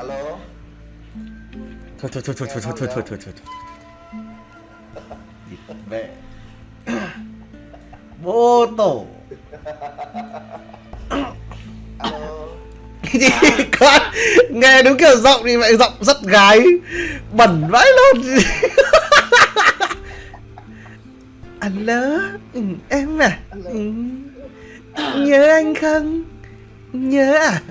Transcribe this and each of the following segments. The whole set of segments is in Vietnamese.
alo? Thôi thôi thôi thôi thôi thôi thôi thôi thôi. Thôi mẹ. Vô tổ. Con nghe đúng kiểu giọng thì vậy giọng rất gái bẩn vãi luôn. Alo ừ, em à? Ừ. nhớ anh không nhớ à?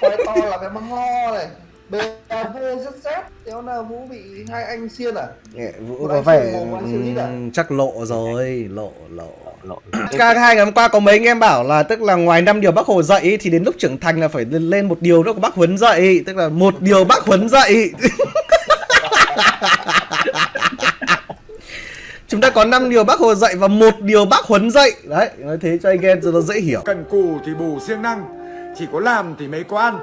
Quay to là cái măng ho này. BAV rất xét Kéo nào Vũ bị hai anh xiên à? Nghệ, Vũ có vẻ à? chắc lộ rồi lộ lộ. Lộ. Ca hai ngày hôm qua có mấy anh em bảo là tức là ngoài năm điều bác Hồ dạy thì đến lúc trưởng thành là phải lên một điều nữa của bác Huấn dạy. Tức là một điều bác Huấn dạy chúng ta có 5 điều bác Hồ dạy và một điều bác Huấn dạy. Đấy nói thế cho anh em cho nó dễ hiểu. Cần cù thì bù siêng năng Chỉ có làm thì mới có ăn.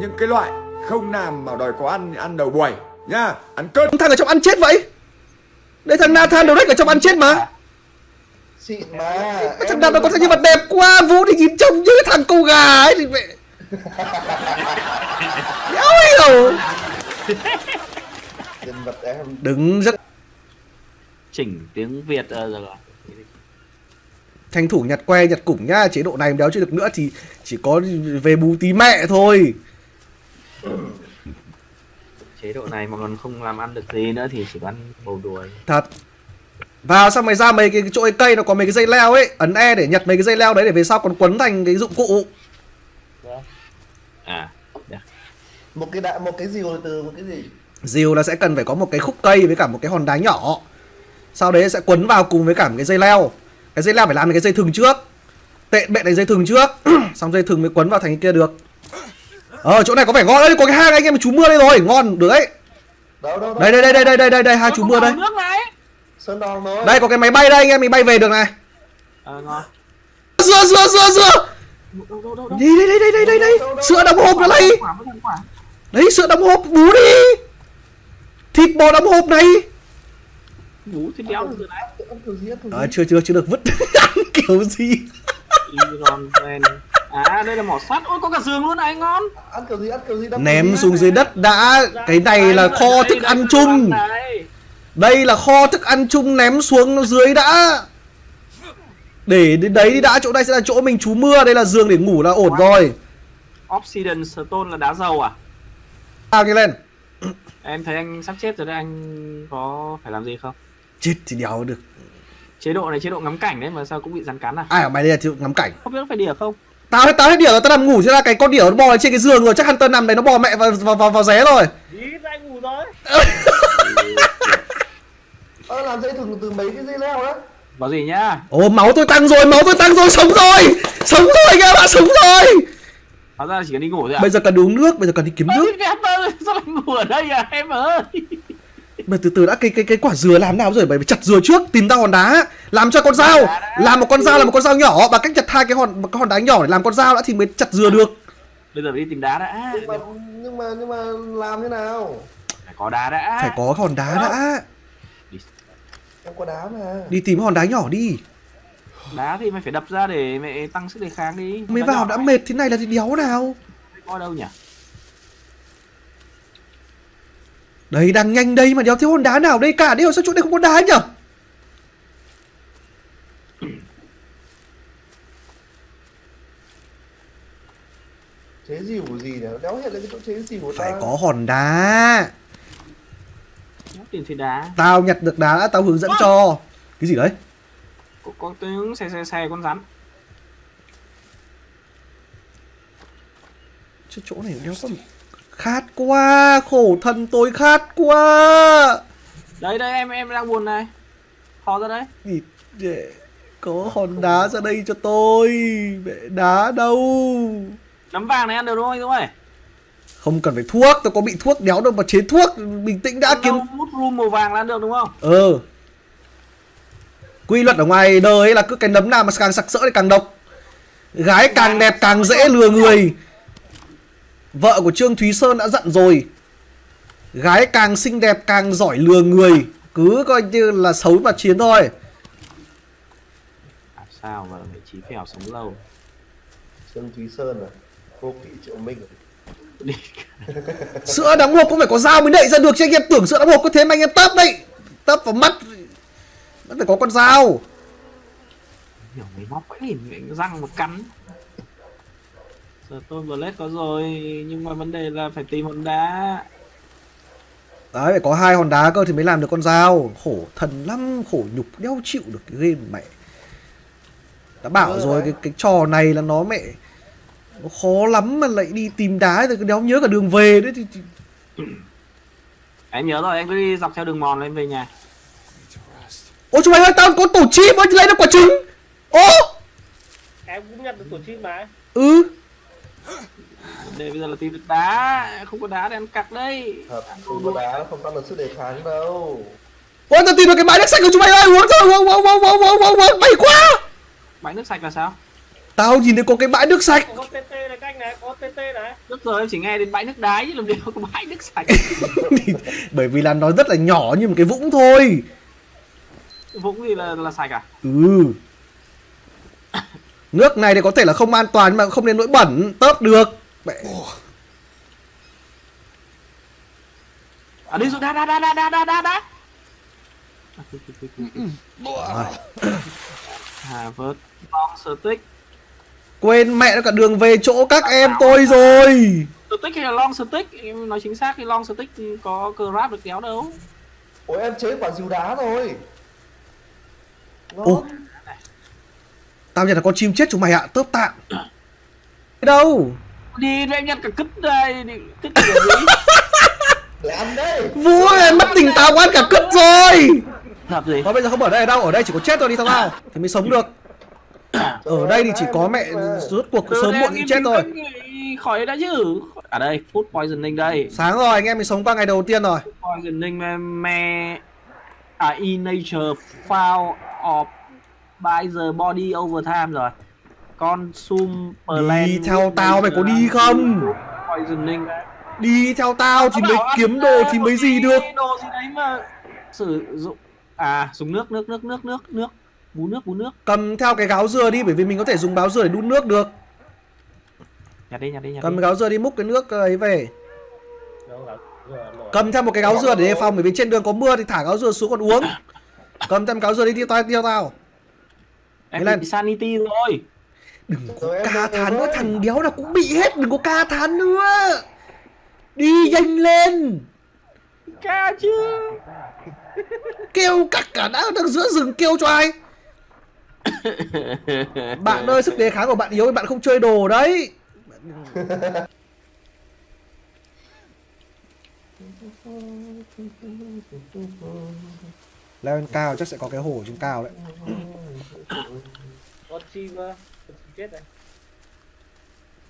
Những cái loại không làm mà đòi có ăn thì ăn đầu buổi Nhá, ăn cơm. Thằng ở trong ăn chết vậy? Đây thằng Nathan đầu ở trong ăn chết mà. Xịn mà thằng nào nó có thằng nhân vật đẹp quá Vũ thì nhìn trông như cái thằng cô gà ấy thì mẹ. Đéo hiểu. Nhân vật em. Đứng rất chỉnh tiếng việt ờ, rồi tranh thủ nhặt que nhặt củng nhá chế độ này đéo chưa được nữa thì chỉ có về bù tí mẹ thôi. Chế độ này mà còn không làm ăn được gì nữa thì chỉ có ăn bầu đuôi thật. Vào xong mày ra mấy cái chỗ cây nó có mấy cái dây leo ấy ấn e để nhặt mấy cái dây leo đấy để về sau còn quấn thành cái dụng cụ. À được. Một cái đại một cái gì từ một cái gì? Diều là sẽ cần phải có một cái khúc cây với cả một cái hòn đá nhỏ sau đấy sẽ quấn vào cùng với cả một cái dây leo. Cái dây leo phải làm cái dây thừng trước. Tệ bệ đánh dây thừng trước. Xong dây thừng mới quấn vào thành cái kia được. Ờ chỗ này có vẻ ngon. Đấy có cái hang anh em chú mưa đây rồi. Ngon được đấy. Đâu đâu đâu. Đây đây đây đây đây đây đây đây hai chú mưa đây. nước này Sơn Đòn thôi đây có cái máy bay đây anh em. Mình bay về được này. Ngon. Sữa sữa sữa sữa đâu đâu đâu đâu đây đây đây đây đây đây sữa đóng hộp ở đây đấy sữa đóng hộp bú đi. Thịt bò đóng hộp này bú thì đéo được rồi đấy. À, chưa chưa chưa được vứt. Kiểu gì? Iron Man à đây là mỏ sắt. Ôi có cả giường luôn này ngon. Ăn kiểu gì ăn kiểu gì? Đâm ném xuống dưới đất đã. Cái này là kho thức ăn chung. đây. đây là kho thức ăn chung ném xuống nó dưới đã. Để đến đấy đi đã chỗ này sẽ là chỗ mình trú mưa. Đây là giường để ngủ là ổn rồi. Obsidian Stone là đá dầu à? Ao nhanh lên. Em thấy anh sắp chết rồi đấy anh có phải làm gì không chết thì đéo được. Chế độ này chế độ ngắm cảnh đấy mà sao cũng bị rắn cắn à? Ai ở mày đây là chịu ngắm cảnh? Không biết có phải đỉa không? Tao hết tao hết điểu rồi tao nằm ngủ thế là cái con điểu nó bò lên trên cái giường rồi chắc Hunter nằm đấy nó bò mẹ vào vào vào, vào ré rồi. Ơ làm dây thừng từ mấy cái dây leo đó bảo gì nhá? Ồ máu tôi tăng rồi, máu tôi tăng rồi, sống rồi! Sống rồi các bạn, sống rồi! Hóa ra chỉ cần đi ngủ thôi à Bây giờ cần uống nước, bây giờ cần đi kiếm nước. thế em ơi, sao lại ngủ ở đây à em ơi Mà từ từ đã cái cái cái quả dừa làm nào rồi? Mày phải chặt dừa trước, tìm ra hòn đá Làm cho con dao, làm một con dao là một con dao nhỏ. Bằng cách chặt hai cái hòn một cái hòn đá nhỏ để làm con dao đã thì mới chặt dừa được. Bây giờ phải đi tìm đá đã. Nhưng mà nhưng mà nhưng mà làm thế nào? Phải có đá đã. Phải có hòn đá đã. Em có đá mà. Đi tìm hòn đá nhỏ đi. Đá thì mày phải đập ra để mẹ tăng sức đề kháng đi. Mày vào đã mệt thế này là thì đéo nào? Có đâu nhỉ Đấy đang nhanh đây mà đéo thiếu hòn đá nào đây cả. Đây sao chỗ này không có đá nhở chế dìu của gì nhỉ đéo hiện lên cái chỗ chế dìu của Phải ta có hòn đá. Tìm thấy đá. Tao nhặt được đá đã tao hướng dẫn cho. Cái gì đấy? Có, có tiếng xe xe xe con rắn. Chứ chỗ này đéo có Khát quá Khổ thân tôi khát quá. Đây đây em em đang buồn này. Ho ra đấy. Địt để Có hòn đá ra đây cho tôi. Mẹ đá đâu? Nấm vàng này ăn được đúng không anh Dũng ơi Không cần phải thuốc Tôi có bị thuốc đéo đâu mà chế thuốc Bình tĩnh đã kiếm. hút room màu vàng là ăn được đúng không? Ờ. Quy luật ở ngoài đời ấy là cứ cái nấm nào mà càng sặc sỡ thì càng độc. Gái càng đẹp càng dễ lừa người Vợ của Trương Thúy Sơn đã dặn rồi Gái càng xinh đẹp càng giỏi lừa người Cứ coi như là xấu mà chiến thôi. À, sao mà vị trí phèo sống lâu? Trương Thúy Sơn à? Vô kỵ Triệu Minh à? Sữa đóng hộp cũng phải có dao mới đậy ra được chứ anh em tưởng sữa đóng hộp có thế mà anh em tấp đấy. Tấp vào mắt Vẫn phải có con dao. Hiểu mấy móc cái răng một cắn giờ tôi blade có rồi nhưng mà vấn đề là phải tìm hòn đá. Đấy phải có hai hòn đá cơ thì mới làm được con dao. Khổ thần lắm Khổ nhục đeo chịu được cái game mẹ. Đã bảo Ừ, rồi đấy. cái, cái trò này là nó mẹ Nó khó lắm mà lại đi tìm đá rồi đéo nhớ cả đường về đấy thì, thì... em nhớ rồi anh cứ đi dọc theo đường mòn lên về nhà. Ôi chúng mày ơi tao có tổ chim ơi lấy được quả trứng. Ô! Em cũng nhận được tổ chim mà. Ừ đề bây giờ là tìm được đá. Không có đá thì ăn cặc đấy Thật không có đá không tăng được sức đề kháng đâu. Ôi tao tìm được cái bãi nước sạch của chúng mày ơi. Uống thôi uống uống uống uống uống uống uống. May quá. Bãi nước sạch là sao? Tao nhìn thấy có cái bãi nước sạch. Có TT này các anh này có TT này. Trước giờ em chỉ nghe đến bãi nước đái chứ làm gì có bãi nước sạch. Bởi vì là nó rất là nhỏ như một cái vũng thôi. Vũng gì là là sạch à? Ừ Nước này thì có thể là không an toàn nhưng mà không đến nỗi bẩn. Tớp được. Mẹ. À đi rồi đá đá đá đá đá đá đá đá. À vớt long stick Quên mẹ nó cả đường về chỗ các em tôi rồi. Stick hay là long stick em nói chính xác thì long stick có grab được kéo đâu. Ôi em chế quả dìu đá rồi. Ngon Tao nhận là con chim chết chúng mày ạ Tớp tạm Đâu? Đi em nhặt cả cứt đây đi cứt gì là gì? Để ăn đây Vũ ơi mất tỉnh táo quá ăn cả cứt rồi. Gì? Thôi bây giờ không ở đây đâu Ở đây chỉ có chết thôi đi thằng nào Thì mới sống được. Ở đây thì chỉ có mẹ rốt cuộc sớm muộn cũng chết thôi khỏi đã chứ. Ở đây food poisoning đây. Sáng rồi anh em mình sống qua ngày đầu tiên rồi. Poisoning me, me à in nature foul of by the body over time rồi. Consume plant Đi theo tao mày có đi không? Đi theo tao thì mới kiếm đồ thì mới gì được? Đồ gì đấy mà sử dụng à dùng nước nước nước nước nước nước. Bú nước bú nước. Cầm theo cái gáo dừa đi Bởi vì mình có thể dùng gáo dừa để đun nước được. Nhặt đi nhặt đi nhặt Cầm đi. cái gáo dừa đi múc cái nước ấy về. Cầm theo một cái gáo dừa để đề phòng Bởi vì trên đường có mưa thì thả gáo dừa xuống còn uống. Cầm theo gáo dừa đi tiêu tao tiêu tao em lên. bị sanity rồi. Đừng có Rồi em ca thán nữa thằng đéo nào cũng bị hết Đừng có ca thán nữa. Đi nhanh lên. Ca chứ. Kêu cặc cả đã đang giữa rừng kêu cho ai? Bạn ơi sức đề kháng của bạn yếu thì bạn không chơi đồ đấy. Leo lên cao chắc sẽ có cái hồ trên cao đấy con chim ờ, con chim chết này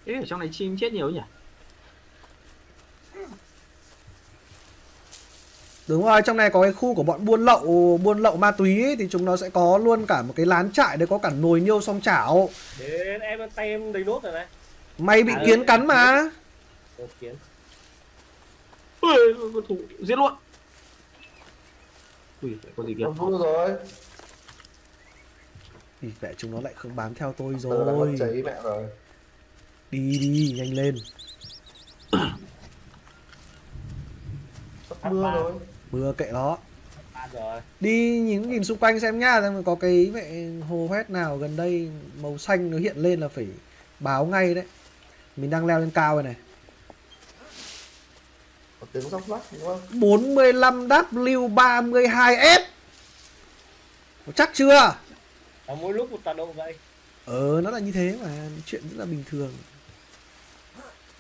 Thế ở trong này chim chết nhiều nhỉ? Đúng rồi, trong này có cái khu của bọn buôn lậu buôn lậu ma túy ấy, thì chúng nó sẽ có luôn cả một cái lán trại đấy có cả nồi niêu song chảo. đến em tay em đầy nốt rồi này Mày bị À, kiến cắn mà. một kiến Ui, con thủ giết luôn. Ui, có gì kìa? Con vui rồi Thì mẹ chúng nó lại không bám theo tôi rồi. cháy mẹ rồi Đi đi, nhanh lên. Sắp mưa rồi Mưa kệ nó. Đi nhìn nhìn xung quanh xem nhá, xem có cái mẹ hồ hoét nào gần đây màu xanh nó hiện lên là phải báo ngay đấy. Mình đang leo lên cao rồi này. Có tiếng róc rách đúng không 45W32F. Có chắc chưa? Ở mỗi lúc một tọa độ vậy Ờ, nó là như thế mà, chuyện rất là bình thường.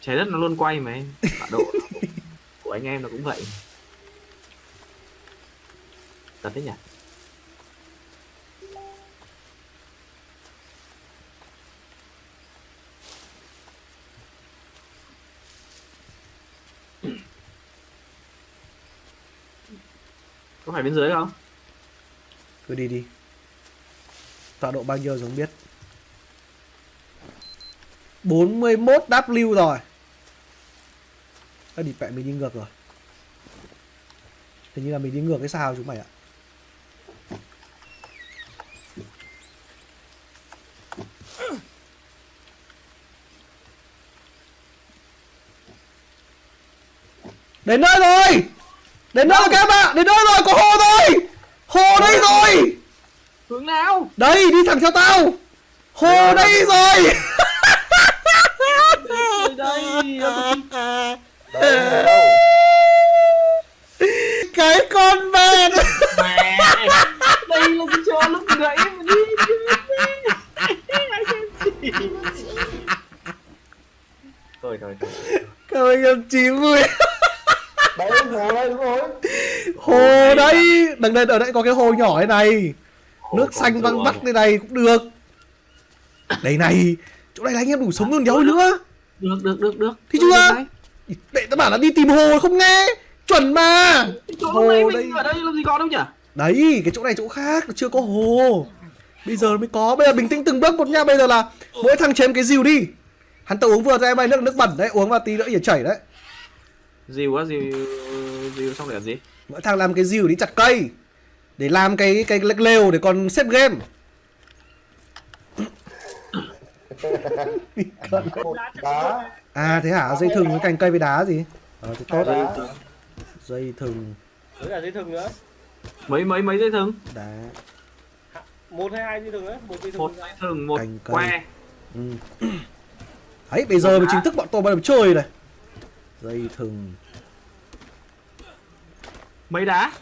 Trái đất nó luôn quay mà em. Tọa độ của anh em nó cũng vậy. Thật đấy nhỉ? Có phải bên dưới không? Cứ đi đi tọa độ bao nhiêu rồi không biết. 41 W rồi. Ê, địt mẹ mình đi ngược rồi. Hình như là mình đi ngược cái sao chúng mày ạ. Đến nơi rồi! Đến nơi rồi các bạn! Đến nơi rồi có hồ rồi! Hồ đây vâng. rồi! Hướng nào? Đây đi thẳng theo tao. Hồ đây rồi. Đây? Đây cái con bèn mẹ đây là cái chỗ lúc nãy mà đi. Thôi thôi thôi. Các anh em chín vui. Đấy, hồ đây, đúng rồi. hồ đây đằng đây ở đây có cái hồ nhỏ thế này nước xanh văng vắt thế này cũng được. Đây này chỗ này là anh em đủ sống luôn đéo nữa. Được được được được. Thì chưa? để tao bảo là đi tìm hồ không nghe. Chuẩn mà. Chỗ Hồ đây. mình ở đây làm gì có đâu nhỉ? Đấy cái chỗ này chỗ khác chưa có hồ. Bây giờ mới có. Bây giờ bình tĩnh từng bước một nha. Bây giờ là mỗi thằng chém cái rìu đi. Hắn tự uống vừa ra em ơi nước nước bẩn đấy uống vào tí nữa ỉa chảy đấy. Dìu á dìu dìu xong để làm gì? Mỗi thằng làm cái rìu đi chặt cây để làm cái cái lều để còn xếp game. Đá. à thế hả? Dây thừng với cành cây với đá gì? Ờ thì tốt. Đá. đấy dây thừng. Với cả dây thừng nữa. Mấy mấy mấy dây thừng? Đá. Một hay hai dây thừng nữa một dây thừng. Một dây thừng một Cành cây. que. Ừ. đấy bây giờ mới chính thức bọn tôi bắt đầu chơi này. Dây thừng. Mấy đá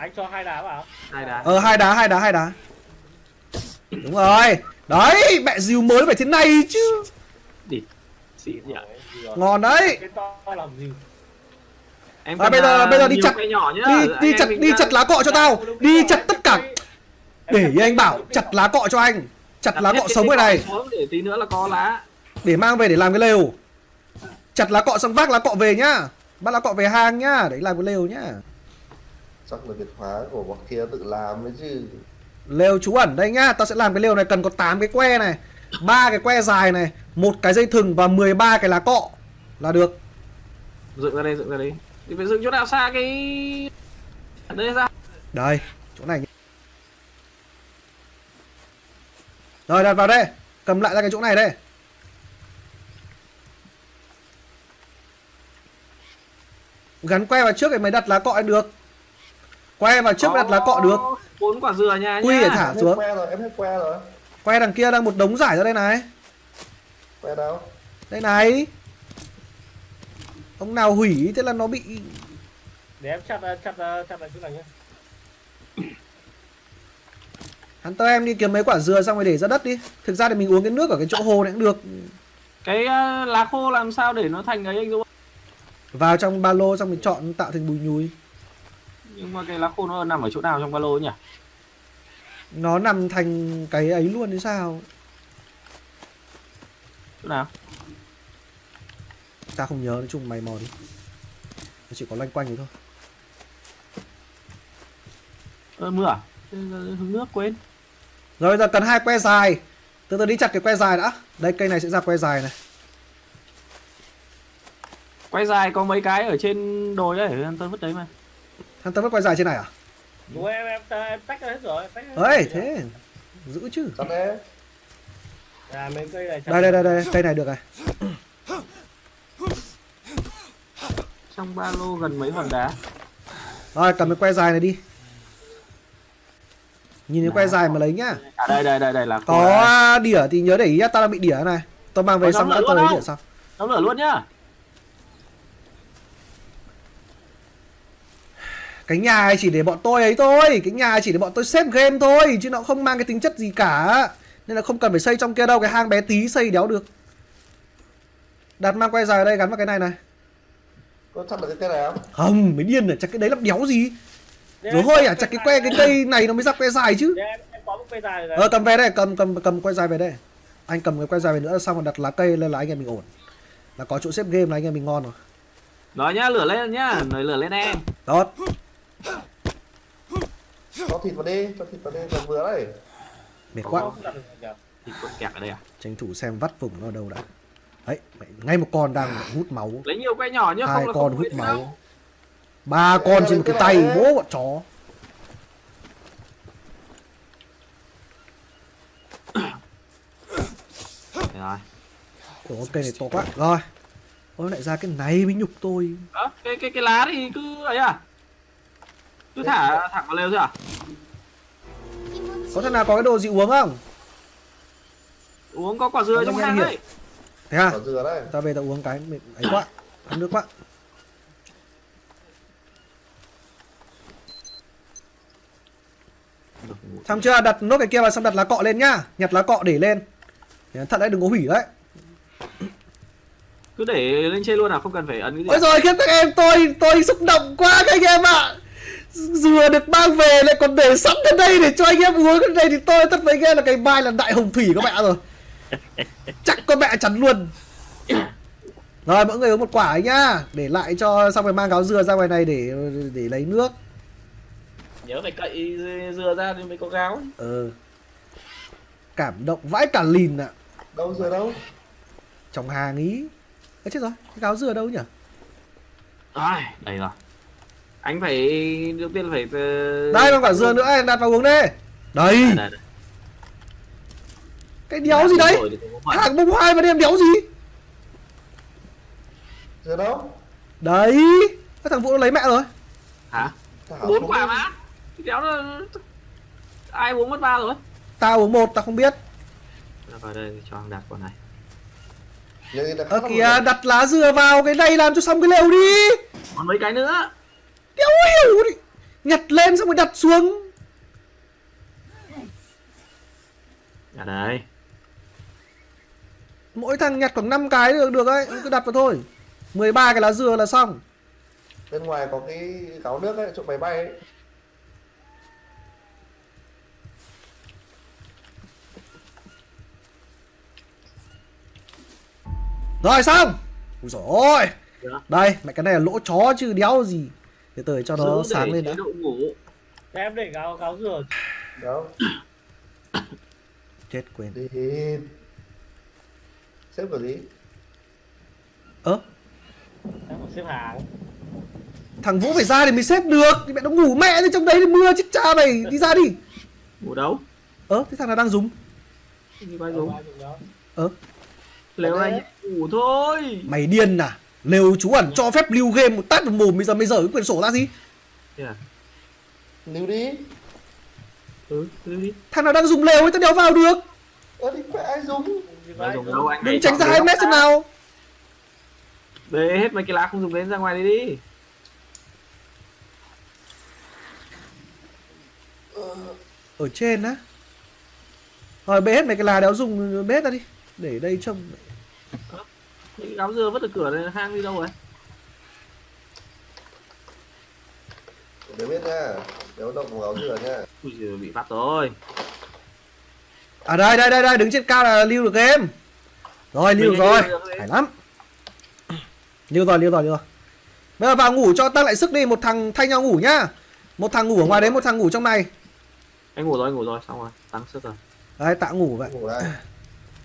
anh cho hai đá vào. Hai đá. Ờ hai đá hai đá hai đá. Đúng rồi. Đấy mẹ rìu mới phải thế này chứ. Đi xịn nhỉ? Ngon đấy. Cái to làm gì? Em À, bây giờ- bây giờ đi chặt- cây nhỏ nhá. đi đi chặt đi chặt lá cọ cho tao. Đi chặt tất cả. để ý anh bảo chặt lá cọ cho anh. Chặt lá cọ sống cái này. để tí nữa là có lá. Để mang về để làm cái lều. Chặt lá cọ xong vác lá cọ về nhá. Bắt lá cọ về hang nhá đấy làm cái lều nhá Chắc là Việt hóa của bọn kia tự làm ấy chứ. lều trú ẩn đây nhá tao sẽ làm cái lều này cần có 8 cái que này ba cái que dài này một cái dây thừng và 13 cái lá cọ là được. Dựng ra đây dựng ra đây. Thì phải dựng chỗ nào xa cái ở đây ra. Đây chỗ này rồi đặt vào đây cầm lại ra cái chỗ này đây. Gắn que vào trước thì mới đặt lá cọ được que vào trước đặt lá cọ được. bốn quả dừa nha Quy để thả Em xuống. que rồi, em hết que rồi. que đằng kia đang một đống giải ra đây này. Que đâu? đây này. Ông nào hủy thế là nó bị để em chặt chặt chặt lại chỗ này nhá. Hắn tao em đi kiếm mấy quả dừa xong rồi để ra đất đi. Thực ra thì mình uống cái nước ở cái chỗ hồ này cũng được. Cái ờ, lá khô làm sao để nó thành ấy anh Dũng? Vào trong ba lô xong mình chọn tạo thành bùi nhùi nhưng mà cái lá khô nó nằm ở chỗ nào trong ba lô nhỉ? Nó nằm thành cái ấy luôn thì sao? Chỗ nào? Ta không nhớ nói chung mày mò đi. Nó chỉ có loanh quanh thế thôi. Ờ, mưa à? Hứng nước quên. Rồi bây giờ cần hai que dài. Từ từ đi chặt cái que dài đã. Đây cây này sẽ ra que dài này. Quay dài có mấy cái ở trên đồi ấy tôi vứt đấy mà thằng tao vứt que dài trên này à? Đúng rồi, em em em tách ra hết rồi tách hết ấy rồi. thế giữ chứ. Chặt đấy. à mấy cây này chặt đây đây đây đây cây này được này. Trong ba lô gần mấy hòn đá? Rồi cầm cái que dài này đi. Nhìn cái que dài mà lấy nhá. À đây đây đây đây là có đỉa thì nhớ để ý tao đang bị đỉa này. Tao mang về xong đã luôn lấy đỉa xong. Đóng lửa luôn nhá cái nhà này chỉ để bọn tôi ấy thôi. Cái nhà này chỉ để bọn tôi xếp game thôi chứ nó không mang cái tính chất gì cả. Nên là không cần phải xây trong kia đâu cái hang bé tí xây đéo được. Đặt mang que dài ở đây gắn vào cái này này. Có chặt được cái cây này không? không mới điên à chặt cái đấy làm đéo gì? Rồi hơi à chặt cái que cái cây này nó mới ra que dài chứ. Để em, em có một cây dài rồi. Ờ cầm về đây cầm cầm cầm que dài về đây. Anh cầm cái que dài về nữa xong rồi đặt lá cây lên là anh em mình ổn. Là có chỗ xếp game là anh em mình ngon rồi. Nói nhá lửa lên nhá lửa lên em. Tốt Cho thịt vào đi, cho thịt vào đi, vừa vừa đấy. mệt quá. Thì cuộn kẹt ở đây à? Tranh thủ xem vắt vùng nó ở đâu đã. Đấy mẹ, ngay một con đang hút máu. Lấy nhiều que nhỏ nhá hai không là con không hút máu. đâu. ba con trên một cái tay bố bọn chó. Rồi. Ủa cây này to quá. Rồi. Ôi lại ra cái này mới nhục tôi. Đó, cái cái cái lá thì cứ ấy à cứ thả thẳng vào lều thôi à có thằng nào có cái đồ gì uống không? Uống có quả dừa Có trong hang đấy. Thế à? Quả dừa đấy. Ta về ta uống cái mệt ấy quá ăn nước quá. Xong chưa? Đặt nốt cái kia vào xong đặt lá cọ lên nhá. Nhặt lá cọ để lên. Thật đấy đừng có hủy đấy. Cứ để lên trên luôn à? Không cần phải ấn cái gì ôi à? rồi khiến các em tôi tôi xúc động quá các anh em ạ dừa được mang về lại còn để sẵn ở đây để cho anh em uống. Cái này thì tôi tất với anh em là cái bài là đại hồng thủy các mẹ rồi. Chắc con mẹ chắn luôn. Rồi mỗi người uống một quả ấy nhá. Để lại cho xong rồi mang gáo dừa ra ngoài này để để lấy nước. Nhớ phải cậy dừa ra thì mới có gáo. Ờ cảm động vãi cả lìn ạ. Đâu dừa đâu? Trong hàng ý Ê, chết rồi cái gáo dừa đâu nhỉ? Ai, đây rồi anh phải đầu tiên là phải ờ, đây còn quả dừa nữa. Em đặt vào uống đi. Đây. Đây. cái đéo gì đấy? hàng bông hoa mà đem đéo gì? Dừa đâu? Đấy. Cái thằng vũ nó lấy mẹ rồi. Hả? Bốn quả mà. Đéo nó ai uống mất ba rồi? Tao uống một tao không biết. Vào đây cho anh đặt quả này. Khác kìa đặt lá dừa vào cái này làm cho xong cái lều đi. Còn mấy cái nữa Đéo hiểu đi. Nhặt lên xong rồi đặt xuống. À đây Mỗi thằng nhặt khoảng 5 cái được được ấy Cứ đặt vào thôi. 13 cái lá dừa là xong. Bên ngoài có cái gáo nước ấy chỗ máy bay ấy. Rồi xong. Ui dồi ôi. Được. Đây mẹ cái này là lỗ chó chứ đéo gì Để tới cho nó Giữ sáng lên đã. ngủ. Em để gáo gáo dừa đó Chết quên. Đi. Xếp vào gì? Ơ? Em còn xếp hàng. Thằng Vũ phải ra thì mới xếp được. Thì mẹ nó ngủ mẹ thì trong đấy thì mưa chết cha mày Đi ra đi. Ngủ đâu? Ơ thế thằng nào đang dùng? Đi bay Đâu dùng đâu Ơ? Lều này ngủ thôi. Mày điên à Lều chú ẩn cho phép lưu game một tát vào mồm Bây giờ mày dở cái quyển sổ ra gì? À? níu đi. Ừ đi. Thằng nào đang dùng lều ấy tao đéo vào được. Ơ thì phải ai dùng? Đâu anh Đừng tránh ra chọn 2 lều. mét xem nào. Bê hết mấy cái lá không dùng đến ra ngoài đi đi. Ở trên á. Rồi bê hết mấy cái lá đéo dùng bê hết ra đi. Để đây trông những cái gáo dừa vứt ở cửa này hang đi đâu rồi? Để biết nha nếu động vào gáo dừa nha. Ui giời, bị bắt rồi. À đây đây đây đây đứng trên cao là lưu được game Rồi lưu rồi. Lưu được rồi. Phải lắm. Lưu rồi lưu rồi lưu rồi. Bây giờ vào ngủ cho tăng lại sức đi Một thằng thay nhau ngủ nhá. Một thằng ngủ ở ngoài đấy một thằng ngủ trong này. Anh ngủ rồi anh ngủ rồi xong rồi tăng sức rồi. Đấy tạo ngủ vậy. Ngủ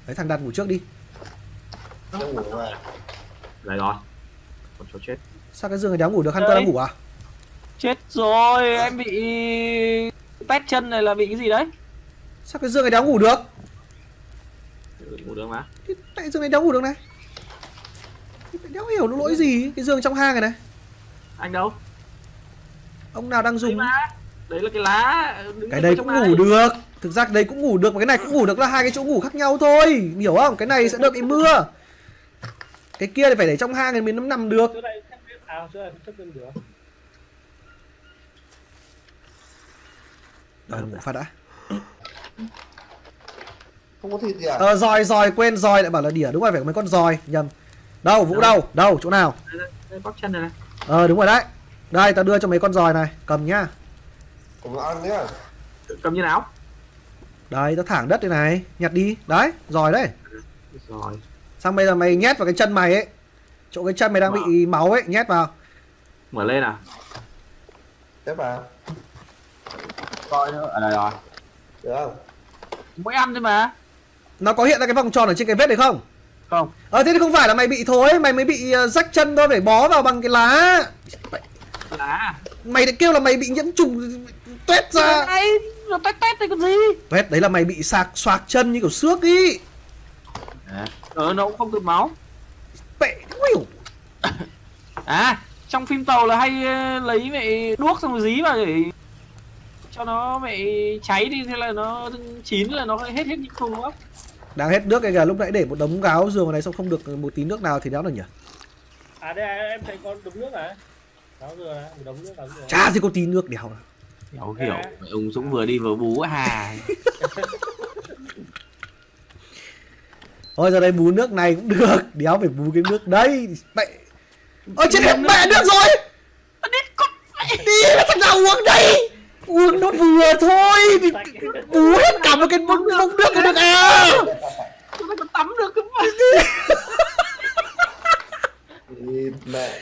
Đấy thằng đặt ngủ trước đi ngủ ngoài đây rồi. Còn chỗ chết. Sao cái giường này đéo ngủ được? Hunter đang ngủ à? Chết rồi em bị pét chân này là bị cái gì đấy? Sao cái giường này đéo ngủ được? Ngủ được mà. Cái- Tại giường này đéo ngủ được này. Cái Đéo hiểu nó lỗi gì? Cái giường trong hang này này. Anh đâu? Ông nào đang đấy dùng mà đấy là cái lá. Đứng cái đây cũng ngủ được. Thực ra cái đấy cũng ngủ được mà cái này cũng ngủ được là hai cái chỗ ngủ khác nhau thôi. Hiểu không? Cái này sẽ đợi bị mưa cái kia thì phải để trong hang thì mình nó nằm được. À Ờ, ngủ phát đã. Không có thịt gì à? Ờ dòi dòi quên dòi lại bảo là đỉa đúng rồi phải có mấy con dòi nhầm. Đâu vũ đâu? Đâu chỗ nào? Đây, đây, đây, bóc chân này này. Ờ đúng rồi đấy. Đây tao đưa cho mấy con dòi này cầm nhá. Cùng ăn nhá. Cầm như nào? Đây tao thẳng đất đây này nhặt đi. Đấy dòi đấy. Rồi xong bây giờ mày nhét vào cái chân mày ấy. Chỗ cái chân mày đang bị máu ấy nhét vào. Mở lên à xếp vào. Coi nữa. Ở đây rồi. Được không? Mỗi ăn thôi mà. Nó có hiện ra cái vòng tròn ở trên cái vết đấy không? Không. Ờ thế thì không phải là mày bị thối, mày mới bị uh, rách chân thôi phải bó vào bằng cái lá. lá Mày lại kêu là mày bị nhiễm trùng tuét ra. Nó tét tét đây còn gì? Tuét đấy là mày bị sạc xoạc chân như kiểu xước ý. Ờ nó cũng không tụt máu hiểu. À, trong phim tàu là hay ờ, lấy mẹ đuốc xong rồi dí vào để cho nó mẹ cháy đi thế là nó chín là nó hết hết những thùng không? Đang hết nước cái kìa, lúc nãy để một đống gáo giường này xong không được một tí nước nào thì đéo được nhỉ? À đây em thấy con đống nước này. Cáo dừa một đống nước cáo dừa. Chả gì có tí nước đéo nào. Hiểu hiểu, mẹ ông Dũng vừa đi vừa bú hà. Thôi giờ đây bú nước này cũng được, đéo phải bú cái nước đấy. Mẹ Ơ chết hết mẹ nước rồi. Đi mà thằng nào uống đây. Uống nó vừa thôi. Thì bú hết cả một cái bông nước cái được à. Ta còn tắm được cơ mà. Mẹ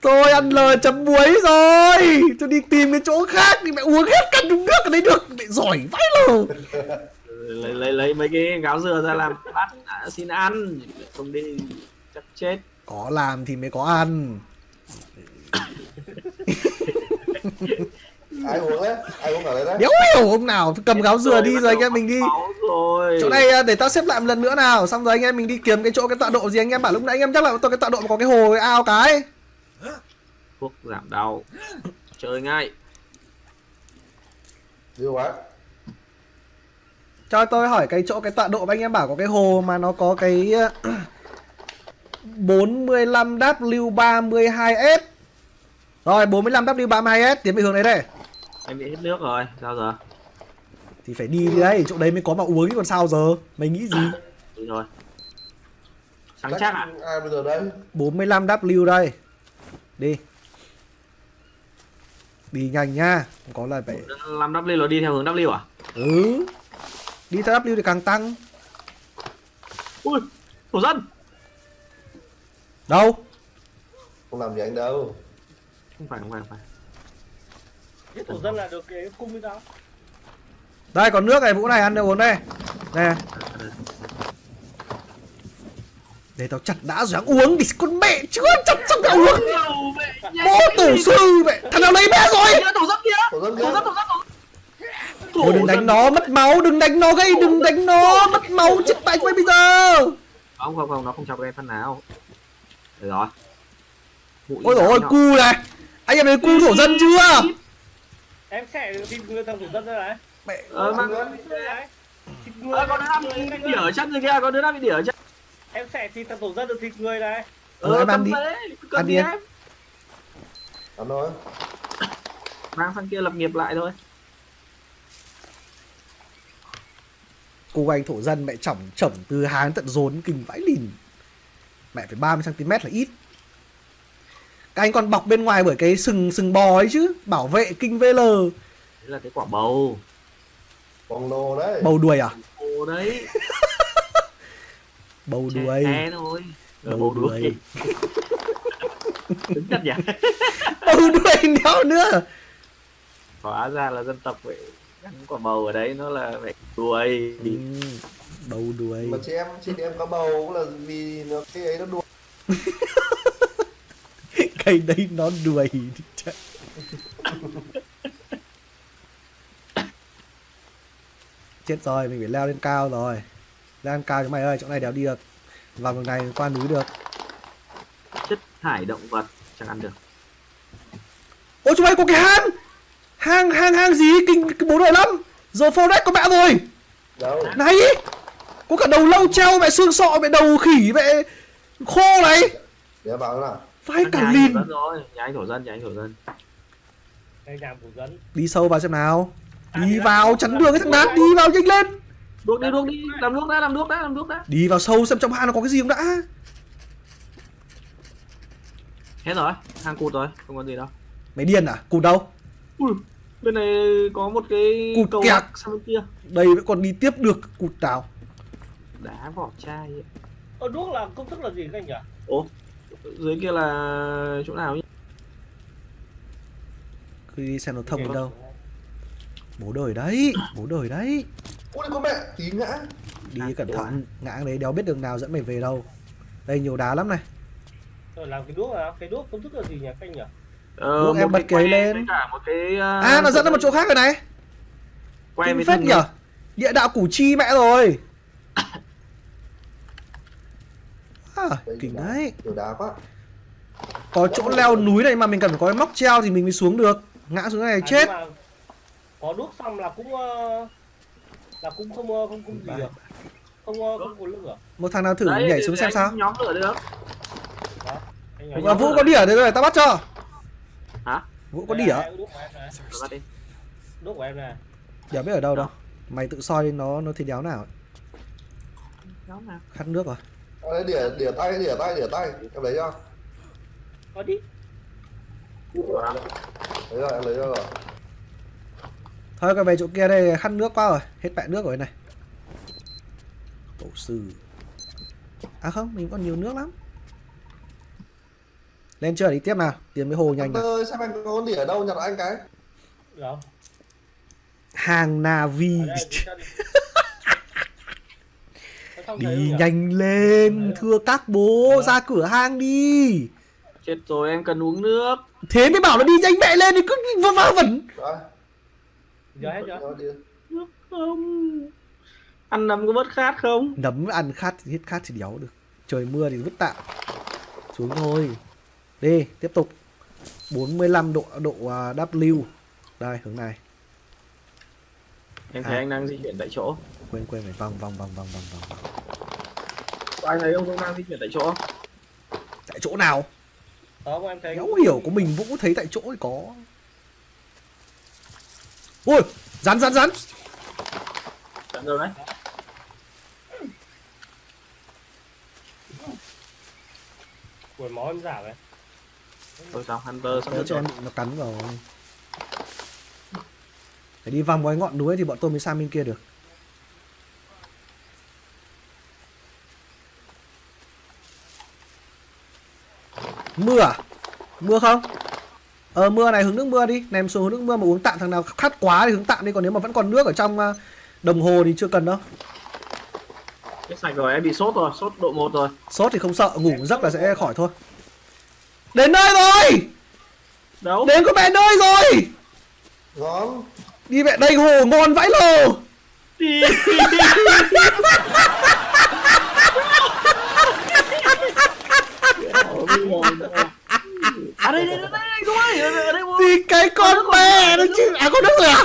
Tôi ăn lời chấm muối rồi. Tôi đi tìm cái chỗ khác thì mẹ uống hết cả đống nước ở đấy được. Mẹ giỏi vãi lờ. Lấy lấy lấy mấy cái gáo dừa ra làm bát à, xin ăn không đi chắc chết Có làm thì mới có ăn. ai uống đấy? Ai uống ở đây đấy? Đéo hiểu ông nào cầm gáo dừa đi rồi anh em mình đi. Chỗ này à, để tao xếp lại một lần nữa nào xong rồi anh em mình đi kiếm cái chỗ cái tọa độ gì anh em bảo lúc nãy anh em chắc là tôi cái tọa độ mà có cái hồ cái ao cái thuốc giảm đau chơi ngay Dưa quá. Cho tôi hỏi cái chỗ cái tọa độ mà anh em bảo có cái hồ mà nó có cái ờ, 45 W32S rồi 45 W32S tiến về hướng đấy đây. Em bị hết nước rồi sao giờ? Thì phải đi đi đấy chỗ đấy mới có mà uống chứ còn sao giờ? Mày nghĩ gì? Đi rồi sáng chắc ạ Ai bây giờ đây? 45 W đây. Đi. Đi nhanh nha không có là phải 5 W là đi theo hướng W à? Ừ đi theo W thì càng tăng. Ui thổ dân. Đâu? Không làm gì anh đâu. không phải không phải không phải. Thế tổ dân là được cái cung với tao. đây còn nước này vũ này ăn được uống đây. Nè. Để tao chặt đã rồi ăn uống thì con mẹ chưa chặt xong tao uống. Bố tổ sư mẹ. Thằng nào lấy bé rồi? Thổ dân kia Tổ dân thổ kia. dân thổ dân thôi đừng đánh nó mất máu đừng đánh nó gây đừng đánh nó mất máu chết tay quay bây giờ không không không nó không chọc em phân nào được rồi ôi dồi ôi cu này anh em thấy cu thổ dân chưa Em sẽ thịt người thằng tổ dân ra này. mẹ ờ mà Đấy. Thịt người. ờ, có đứa nào bị đỉa ở chân rồi kia có đứa nào bị đỉa ở chân Em sẽ thịt thằng tổ dân được thịt người này. Ờ, em ăn đi. Ăn đi em. em Ăn thôi. mang sang kia lập nghiệp lại thôi cô anh thổ dân mẹ chỏng chỏng từ háng tận rốn kinh vãi lìn. Mẹ phải 30 cm là ít. Các anh còn bọc bên ngoài bởi cái sừng sừng bò ấy chứ bảo vệ kinh VL đấy là cái quả bầu. Bông lô đấy. bầu đuôi à? Bầu đấy. Bầu đuôi. thôi. Ờ, Bầu bầu đuôi. đuôi. đứng chất nhỉ? Bầu đuôi đéo nữa. Hóa ra là dân tộc vậy gắn quả bầu ở đấy nó là phải đuôi. Ừ, bầu đuôi. Mà chị em, chị em có bầu cũng là vì nó cái ấy nó đuổi. cây đấy nó đuôi. Chết. chết rồi mình phải leo lên cao rồi. Leo lên cao cho mày ơi chỗ này đéo đi được. Vào đường này qua núi được. Chất thải động vật chẳng ăn được. Ôi chúng mày có cái hang hang hang hang gì? Kinh cái bố đời lắm. Giờ forest có mẹ rồi. Đâu? này có cả đầu lâu treo mẹ xương sọ mẹ đầu khỉ mẹ khô này. Để em bảo nào. vai Nhà cả lìn thổ dân rồi nhà anh thổ dân nhà anh thổ dân. Đi sâu vào xem nào. Đi vào chắn đường cái thằng đát đi vào nhanh lên. Đuốc đi đuốc đi. Làm đuốc đã làm đuốc đã làm đuốc đã. Đi vào sâu xem trong hang nó có cái gì không đã. Hết rồi hang cụt rồi không có gì đâu. Mày điên à? Cụt đâu? Ui bên này có một cái Cụt cầu kẹt. sang bên kia đây vẫn còn đi tiếp được cụt nào đá vỏ chai ấy. Ở đuốc là công thức là gì các anh nhỉ? ố dưới kia là chỗ nào nhỉ cứ đi xem nó thông đến đâu bố đời đấy bố đời đấy Ui con mẹ, tí ngã. đi À, cẩn thận ngã đấy đéo biết đường nào dẫn mày về đâu đây nhiều đá lắm này Rồi làm cái đuốc là cái đuốc công thức là gì nhỉ các anh nhỉ? Ờ, em một cái bật cái que lên. cả một cái uh, à nó dẫn ra một chỗ khác rồi này. Que kinh phết nhở. địa đạo củ chi mẹ rồi. À, kinh đấy. Kiểu đá quá. có chỗ leo núi này mà mình cần phải có cái móc treo thì mình mới xuống được. Ngã xuống này À, chết. có đuốc xong là cũng ờ, là cũng không ờ, không không gì được. Không không có lửa. Một thằng nào thử Đấy, nhảy xuống xem sao. nhóm lửa được. Và vũ có đỉa đấy rồi tao bắt cho hả? Vũ có này, đuốc của em này đỉa biết ở đâu đâu. Mày tự soi nó nó thì đéo nào khát nước rồi. Đây đỉa đỉa tay đỉa tay đỉa tay. Em lấy cho. Có đi. Lấy rồi em lấy cho rồi. Thôi cái về chỗ kia đây khát nước quá rồi. Hết bẹ nước rồi này. Tổ sư. À không mình còn nhiều nước lắm lên chưa đi tiếp nào. Tìm cái hồ nhanh nào. ơi xem anh có con đỉa ở đâu nhặt anh cái. Đâu hàng navi đi. Nó nhỉ? nhanh lên thưa các bố ra cửa hang đi. Chết rồi em cần uống nước. Thế mới bảo là đi nhanh mẹ lên thì cứ vơ vơ vẩn. Giờ hết chưa rồi nước không? Ăn nấm có bớt khát không? Nấm ăn khát thì hết khát thì đéo được. Trời mưa thì vứt tạm. Xuống thôi đi tiếp tục. 45 độ độ à, W đây hướng này. Em thấy À. anh đang di chuyển tại chỗ. Quên quên phải vòng vòng vòng vòng vòng vòng. Ai thấy ông đang di chuyển tại chỗ tại chỗ nào? Đó em thấy đéo hiểu của mình vũ thấy tại chỗ thì có. Ui rắn rắn rắn. Trận rồi đấy. Quần máu em giảm này Thôi sao Hunter sắp cho em nó cắn vào. Phải đi vòng cái ngọn núi thì bọn tôi mới sang bên kia được. Mưa à? Mưa không? Ờ mưa này hướng nước mưa đi. Ném xuống hướng nước mưa mà uống tạm thằng nào khát quá thì hướng tạm đi. Còn nếu mà vẫn còn nước ở trong ờ, đồng hồ thì chưa cần đâu. Chết sạch rồi em bị sốt rồi sốt độ 1 rồi. Sốt thì không sợ ngủ giấc là sẽ khỏi thôi đến nơi rồi! Đâu? Đến có mẹ nơi rồi! Ngon đi mẹ đây hồ ngon vãi lồ! Đi. À đây đây đây đây không ơi ở đây ở đây. Có thì cái con mẹ nó chứ. À có nước rồi à?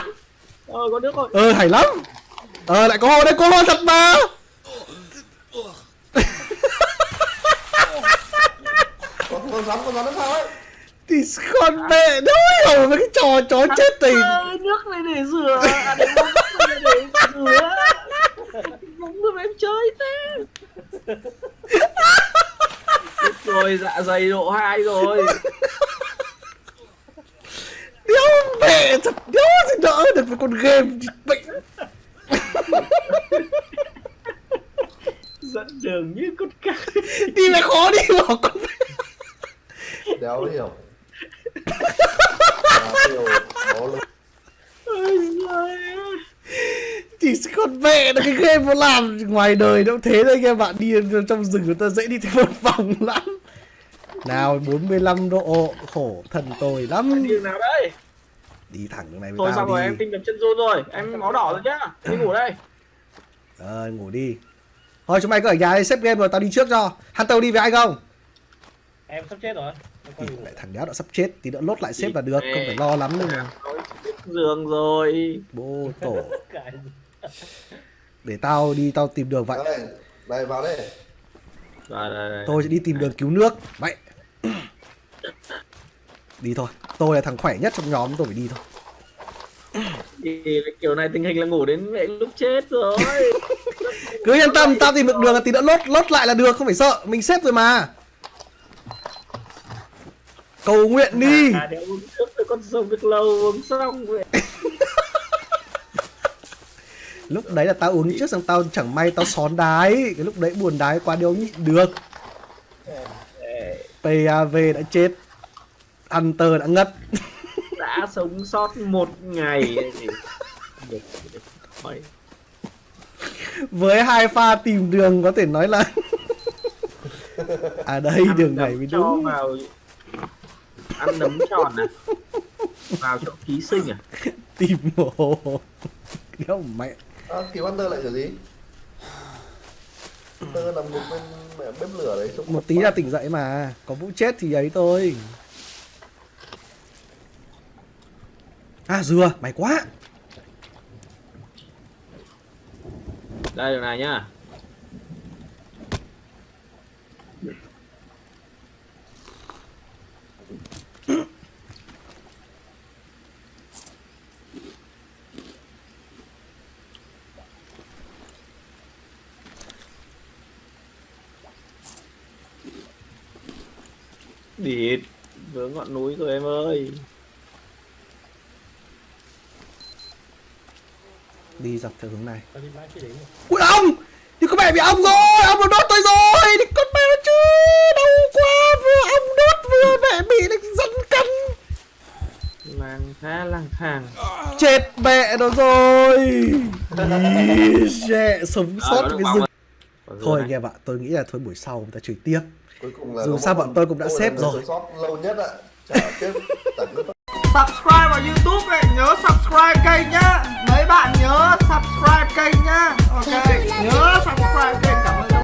Ờ có nước rồi. Ờ hay lắm. Ờ lại có hồ đây có hồ thật mà con con rắn con rắn nó sao ấy? Thì con mẹ đâu hiểu về cái trò chó chết tình. nước này để rửa. À để rửa. Em chơi thế. Rồi dạ dày độ 2 rồi. Đéo mẹ thật đéo gì đỡ được với con game bệnh. Dẫn đường như con cá. Đi mẹ khó đi bỏ con mẹ đéo hiểu. À, hiểu thì con mẹ nó cái game nó làm ngoài đời nó cũng thế thôi anh em bạn đi trong rừng người ta dễ đi thêm một vòng lắm. Nào 45 độ khổ thần tôi lắm. Đường nào đây? Đi thẳng đường này với thôi tao xong rồi đi. em tim đập chân run rồi. Em máu đỏ rồi nhá. Đi ngủ đây. Ờ ngủ đi. Thôi chúng mày cứ ở nhà đi xếp game rồi tao đi trước cho. Hunter đi với anh không? Em sắp chết rồi thì lại thằng đéo đã sắp chết thì đỡ lốt lại xếp là được không phải lo lắm đâu mà. giường rồi. Bố tổ. Để tao đi tao tìm đường vậy. Đây đây. Vào đây rồi tôi sẽ đi tìm đường cứu nước. Vậy đi thôi. Tôi là thằng khỏe nhất trong nhóm tôi phải đi thôi. Thì kiểu này tình hình là ngủ đến mẹ lúc chết rồi. Cứ yên tâm tao tìm được đường là tí nữa lốt lốt lại là được không phải sợ. Mình xếp rồi mà cầu nguyện đi. À để uống nước thôi con sống được lâu uống xong vậy lúc đấy là tao uống trước xong tao chẳng may tao xón đái. Cái lúc đấy buồn đái quá đéo nhịn được. PAV đã chết. Hunter đã ngất. Đã sống sót một ngày. Với hai pha tìm đường có thể nói là à đây đường này mới cho đúng. vào ăn nấm tròn à? Vào chỗ ký sinh à? Tìm hồ đéo mẹ. À, cứu Hunter lại kiểu gì? Tơ nằm ngục bên mẹ bếp lửa đấy trông một tí là tỉnh dậy mà. Có vũ chết thì ấy thôi. À dừa. Mày quá. Đây đường này nhá địt vướng ngọn núi rồi em ơi. Đi dọc theo hướng này. Tao đi mãi chưa đến rồi. ui ông! Thì có mẹ bị ông rồi ông nó đốt tôi rồi. Thì con mẹ nó chứ đau quá. Vừa ông đốt vừa mẹ bị nó dẫn cân lang khá lang thang chết mẹ nó rồi. Ý, Shit, sống sót cái rừng thôi anh em ạ tôi nghĩ là thôi buổi sau người ta chửi tiếp. Cuối cùng là Dù sao bọn tôi cũng đã xếp rồi. lâu nhất ạ. Subscribe vào youtube này nhớ subscribe kênh nhá. Mấy bạn nhớ subscribe kênh nhá. Ok nhớ subscribe kênh